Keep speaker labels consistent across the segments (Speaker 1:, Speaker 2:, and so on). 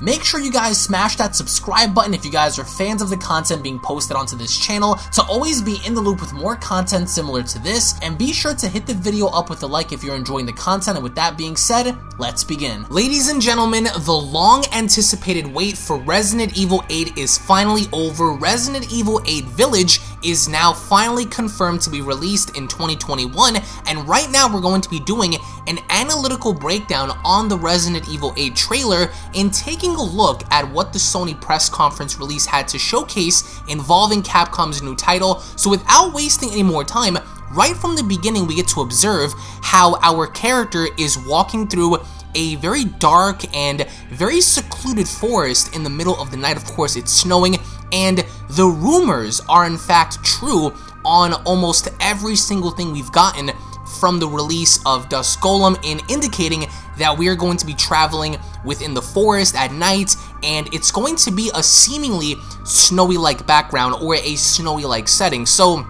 Speaker 1: Make sure you guys smash that subscribe button if you guys are fans of the content being posted onto this channel to always be in the loop with more content similar to this, and be sure to hit the video up with a like if you're enjoying the content, and with that being said, let's begin. Ladies and gentlemen, the long anticipated wait for Resident Evil 8 is finally over. Resident Evil 8 Village is now finally confirmed to be released in 2021, and right now we're going to be doing an analytical breakdown on the Resident Evil 8 trailer and taking a look at what the Sony press conference release had to showcase involving Capcom's new title. So without wasting any more time, right from the beginning we get to observe how our character is walking through a very dark and very secluded forest in the middle of the night. Of course, it's snowing, and the rumors are in fact true on almost every single thing we've gotten from the release of Dusk Golem in indicating that we are going to be traveling within the forest at night and it's going to be a seemingly snowy-like background or a snowy-like setting. So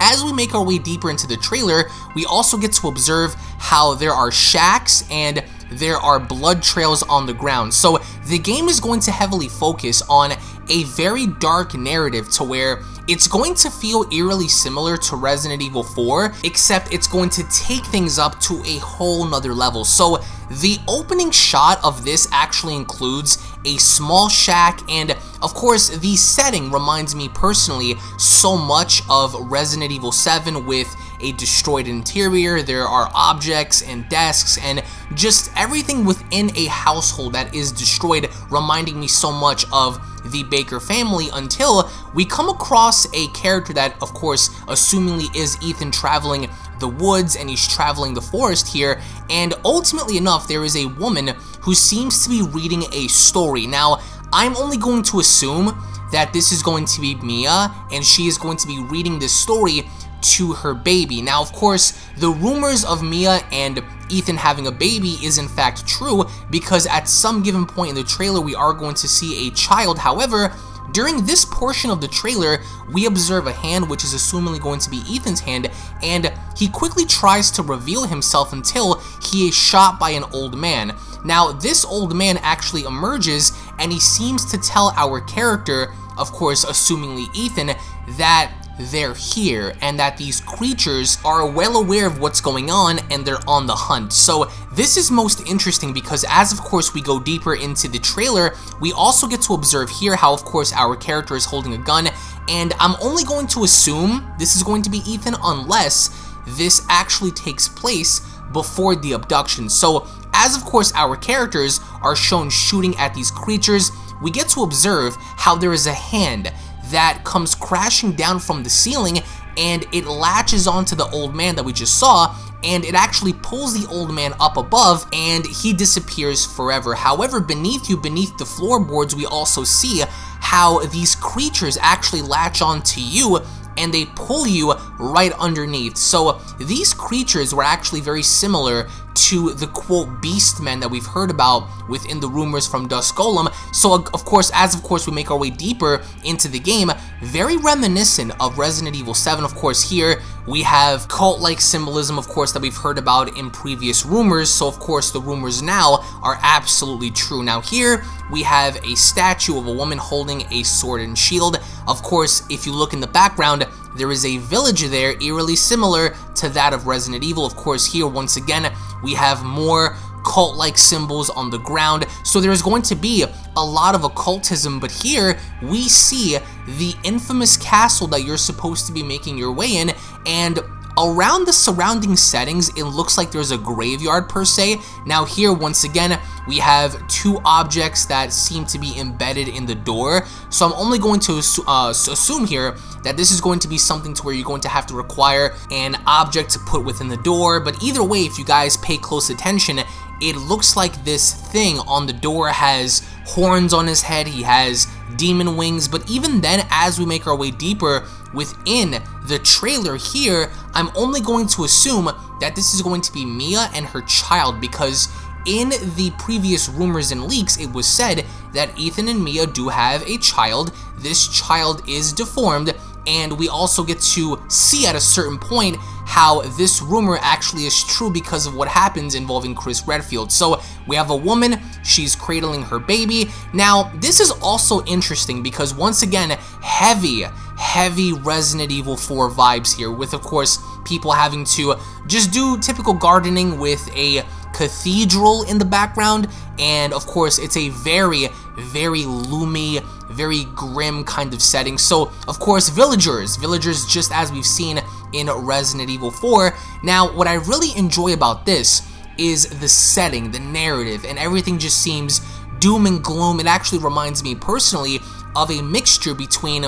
Speaker 1: as we make our way deeper into the trailer, we also get to observe how there are shacks and there are blood trails on the ground. So the game is going to heavily focus on a very dark narrative to where it's going to feel eerily similar to Resident Evil 4, except it's going to take things up to a whole nother level. So the opening shot of this actually includes a small shack and of course the setting reminds me personally so much of Resident Evil 7 with a destroyed interior, there are objects and desks and just everything within a household that is destroyed reminding me so much of the Baker family until we come across a character that, of course, assumingly is Ethan traveling the woods and he's traveling the forest here, and ultimately enough, there is a woman who seems to be reading a story. Now, I'm only going to assume that this is going to be Mia, and she is going to be reading this story to her baby. Now, of course, the rumors of Mia and Ethan having a baby is in fact true because at some given point in the trailer we are going to see a child. However, during this portion of the trailer, we observe a hand which is assumingly going to be Ethan's hand, and he quickly tries to reveal himself until he is shot by an old man. Now, this old man actually emerges, and he seems to tell our character, of course, assumingly Ethan, that they're here and that these creatures are well aware of what's going on and they're on the hunt. So this is most interesting because as of course we go deeper into the trailer, we also get to observe here how of course our character is holding a gun and I'm only going to assume this is going to be Ethan unless this actually takes place before the abduction. So as of course our characters are shown shooting at these creatures, we get to observe how there is a hand that comes crashing down from the ceiling and it latches onto the old man that we just saw and it actually pulls the old man up above and he disappears forever. However, beneath you, beneath the floorboards, we also see how these creatures actually latch onto you and they pull you right underneath. So these creatures were actually very similar to the quote beastmen that we've heard about within the rumors from Dusk Golem. So of course, as of course we make our way deeper into the game, very reminiscent of Resident Evil 7. Of course, here we have cult-like symbolism, of course, that we've heard about in previous rumors. So of course, the rumors now are absolutely true. Now here we have a statue of a woman holding a sword and shield. Of course, if you look in the background, there is a village there eerily similar to that of Resident Evil. Of course, here, once again, we have more cult-like symbols on the ground, so there's going to be a lot of occultism, but here we see the infamous castle that you're supposed to be making your way in, and Around the surrounding settings, it looks like there's a graveyard per se. Now here, once again, we have two objects that seem to be embedded in the door. So I'm only going to uh, assume here that this is going to be something to where you're going to have to require an object to put within the door. But either way, if you guys pay close attention, it looks like this thing on the door has horns on his head, he has demon wings, but even then, as we make our way deeper within the trailer here, I'm only going to assume that this is going to be Mia and her child because in the previous rumors and leaks, it was said that Ethan and Mia do have a child. This child is deformed, and we also get to see at a certain point how this rumor actually is true because of what happens involving Chris Redfield. So we have a woman, she's cradling her baby. Now, this is also interesting because once again, heavy, heavy Resident Evil 4 vibes here with, of course, people having to just do typical gardening with a cathedral in the background and of course it's a very very loomy very grim kind of setting so of course villagers villagers just as we've seen in Resident Evil 4 now what I really enjoy about this is the setting the narrative and everything just seems doom and gloom it actually reminds me personally of a mixture between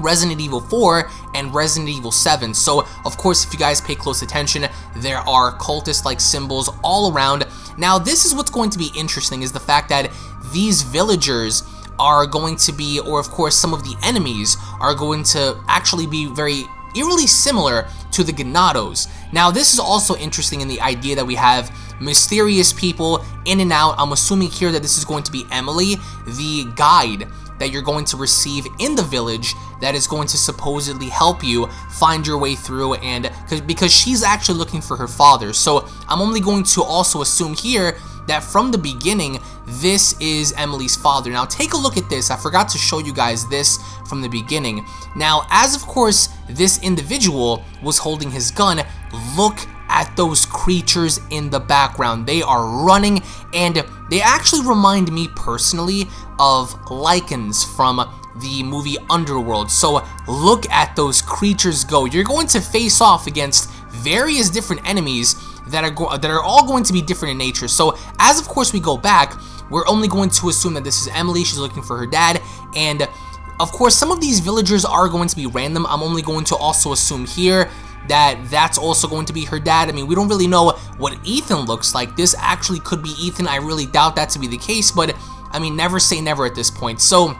Speaker 1: Resident Evil 4 and Resident Evil 7. So, of course, if you guys pay close attention, there are cultist-like symbols all around. Now, this is what's going to be interesting, is the fact that these villagers are going to be, or of course some of the enemies, are going to actually be very eerily similar to the Ganados. Now, this is also interesting in the idea that we have mysterious people in and out. I'm assuming here that this is going to be Emily, the guide that you're going to receive in the village that is going to supposedly help you find your way through and because she's actually looking for her father. So I'm only going to also assume here that from the beginning, this is Emily's father. Now take a look at this. I forgot to show you guys this from the beginning. Now, as of course, this individual was holding his gun, look at those creatures in the background. They are running and they actually remind me personally of Lycans from the movie Underworld. So look at those creatures go. You're going to face off against various different enemies that are that are all going to be different in nature. So as of course we go back, we're only going to assume that this is Emily. She's looking for her dad and of course some of these villagers are going to be random. I'm only going to also assume here that that's also going to be her dad. I mean, we don't really know what Ethan looks like. This actually could be Ethan. I really doubt that to be the case, but I mean, never say never at this point. So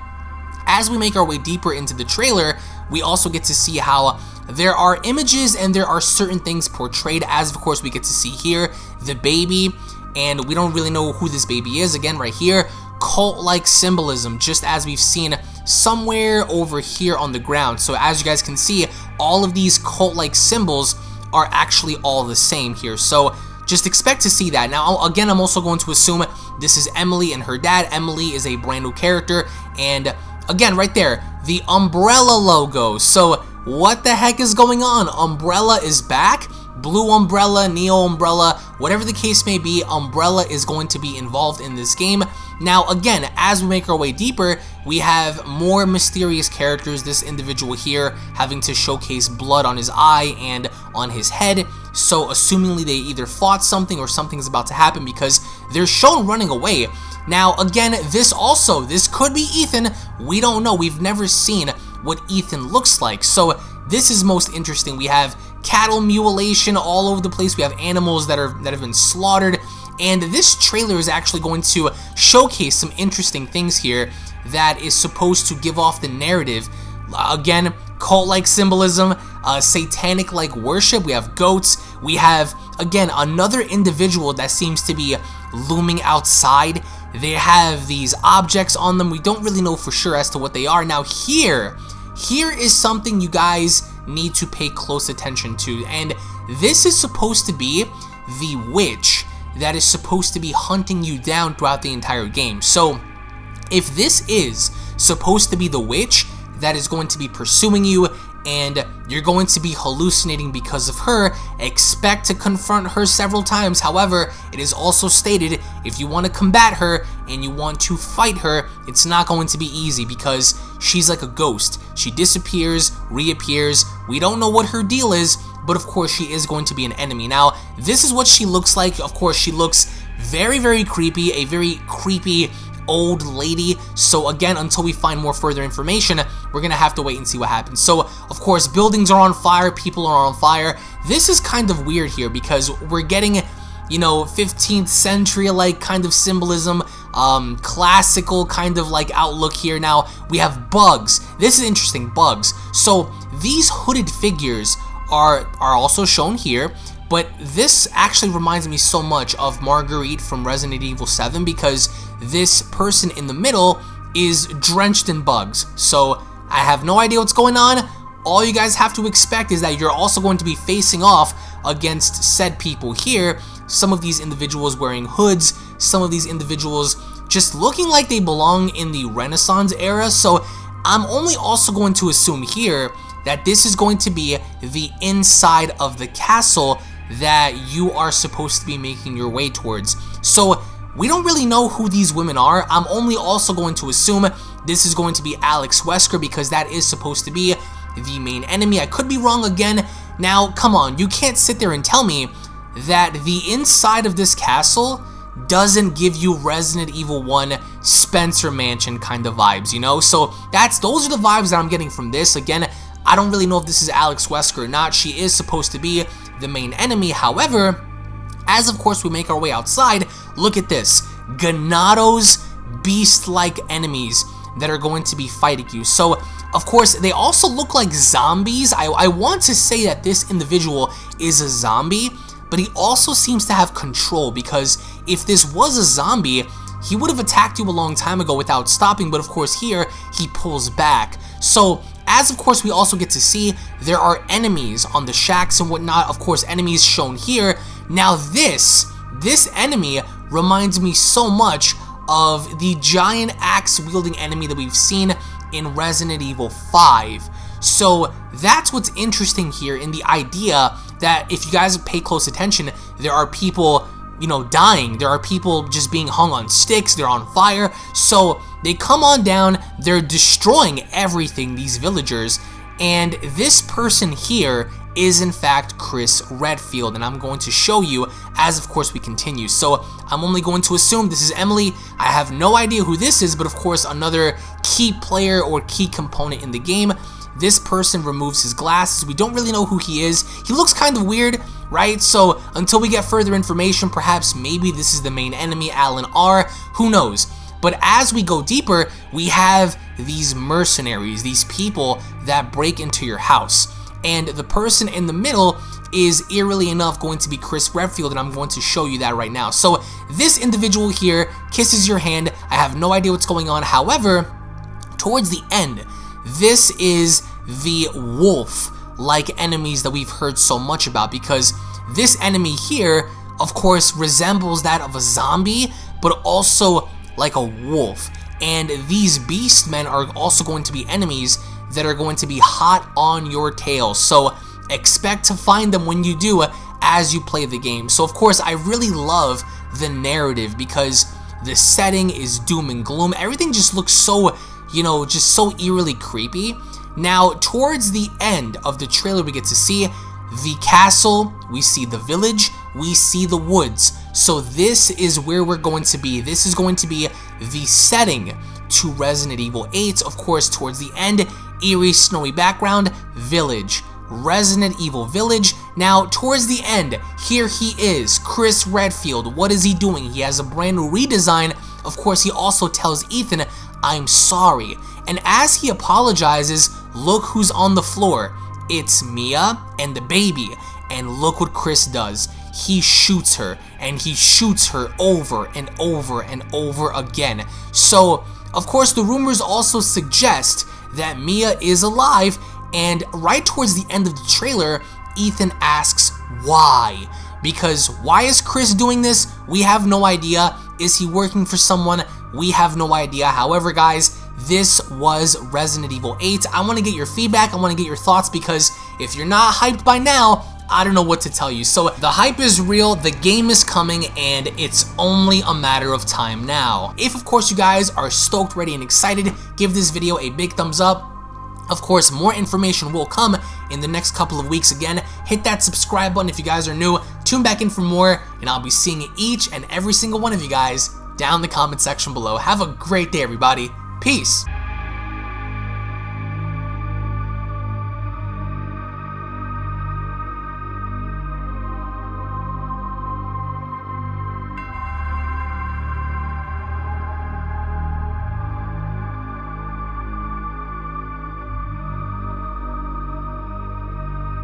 Speaker 1: as we make our way deeper into the trailer, we also get to see how there are images and there are certain things portrayed as of course we get to see here the baby and we don't really know who this baby is again right here cult-like symbolism just as we've seen somewhere over here on the ground so as you guys can see all of these cult-like symbols are actually all the same here so just expect to see that. Now, again, I'm also going to assume this is Emily and her dad. Emily is a brand new character, and again, right there, the Umbrella logo. So, what the heck is going on? Umbrella is back? Blue Umbrella, Neo Umbrella, whatever the case may be, Umbrella is going to be involved in this game. Now, again, as we make our way deeper, we have more mysterious characters. This individual here having to showcase blood on his eye and on his head. So, assumingly they either fought something or something's about to happen because they're shown running away. Now, again, this also, this could be Ethan. We don't know. We've never seen what Ethan looks like. So, this is most interesting. We have cattle mutilation all over the place. We have animals that are that have been slaughtered. And this trailer is actually going to showcase some interesting things here that is supposed to give off the narrative. Again, cult-like symbolism, uh, satanic-like worship. We have goats. We have, again, another individual that seems to be looming outside. They have these objects on them. We don't really know for sure as to what they are. Now here, here is something you guys need to pay close attention to. And this is supposed to be the witch that is supposed to be hunting you down throughout the entire game. So, if this is supposed to be the witch that is going to be pursuing you and you're going to be hallucinating because of her, expect to confront her several times. However, it is also stated if you want to combat her and you want to fight her, it's not going to be easy because she's like a ghost. She disappears, reappears, we don't know what her deal is, but of course she is going to be an enemy. Now, this is what she looks like. Of course, she looks very, very creepy, a very creepy old lady. So again, until we find more further information, we're gonna have to wait and see what happens. So, of course, buildings are on fire, people are on fire. This is kind of weird here because we're getting you know, 15th century like kind of symbolism, um, classical kind of like outlook here. Now, we have bugs. This is interesting, bugs. So, these hooded figures are, are also shown here. But this actually reminds me so much of Marguerite from Resident Evil 7 because this person in the middle is drenched in bugs. So I have no idea what's going on. all you guys have to expect is that you're also going to be facing off against said people here. Some of these individuals wearing hoods, some of these individuals just looking like they belong in the Renaissance era. So I'm only also going to assume here that this is going to be the inside of the castle that you are supposed to be making your way towards. So we don't really know who these women are. I'm only also going to assume this is going to be Alex Wesker because that is supposed to be the main enemy. I could be wrong again. Now, come on, you can't sit there and tell me that the inside of this castle doesn't give you Resident Evil 1 Spencer Mansion kind of vibes, you know? So that's those are the vibes that I'm getting from this. Again, I don't really know if this is Alex Wesker or not. She is supposed to be the main enemy. However, as of course we make our way outside, look at this. Ganado's beast-like enemies that are going to be fighting you. So, of course, they also look like zombies. I, I want to say that this individual is a zombie, but he also seems to have control because if this was a zombie, he would have attacked you a long time ago without stopping, but of course here, he pulls back. So, as of course we also get to see, there are enemies on the shacks and whatnot, of course enemies shown here. Now this, this enemy reminds me so much of the giant axe-wielding enemy that we've seen in Resident Evil 5. So that's what's interesting here in the idea that if you guys pay close attention, there are people, you know, dying. There are people just being hung on sticks. They're on fire. So they come on down. They're destroying everything, these villagers. And this person here is in fact Chris Redfield and I'm going to show you as of course we continue. So I'm only going to assume this is Emily. I have no idea who this is but of course another key player or key component in the game. This person removes his glasses. We don't really know who he is. He looks kind of weird, right? So until we get further information, perhaps maybe this is the main enemy, Alan R. Who knows? But as we go deeper, we have these mercenaries, these people that break into your house and the person in the middle is eerily enough going to be Chris Redfield and I'm going to show you that right now. So this individual here kisses your hand. I have no idea what's going on. However, towards the end, this is the wolf like enemies that we've heard so much about because this enemy here of course resembles that of a zombie but also like a wolf and these beast men are also going to be enemies that are going to be hot on your tail. So expect to find them when you do as you play the game. So of course, I really love the narrative because the setting is doom and gloom. Everything just looks so, you know, just so eerily creepy. Now, towards the end of the trailer, we get to see the castle, we see the village, we see the woods. So this is where we're going to be. This is going to be the setting to Resident Evil 8. Of course, towards the end, eerie snowy background, village. Resident Evil Village. Now, towards the end, here he is, Chris Redfield. What is he doing? He has a brand new redesign. Of course, he also tells Ethan, I'm sorry. And as he apologizes, look who's on the floor. It's Mia and the baby. And look what Chris does. He shoots her, and he shoots her over and over and over again. So, of course, the rumors also suggest that Mia is alive, and right towards the end of the trailer, Ethan asks why. Because why is Chris doing this? We have no idea. Is he working for someone? We have no idea. However, guys, this was Resident Evil 8. I want to get your feedback. I want to get your thoughts because if you're not hyped by now, I don't know what to tell you. So the hype is real, the game is coming, and it's only a matter of time now. If of course you guys are stoked, ready, and excited, give this video a big thumbs up. Of course, more information will come in the next couple of weeks again. Hit that subscribe button if you guys are new. Tune back in for more, and I'll be seeing each and every single one of you guys down the comment section below. Have a great day, everybody. Peace.